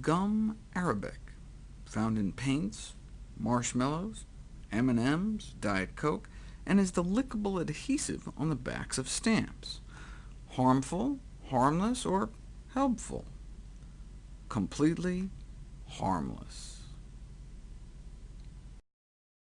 gum arabic, found in paints, marshmallows, M&Ms, Diet Coke, and is the lickable adhesive on the backs of stamps. Harmful, harmless, or helpful? Completely harmless.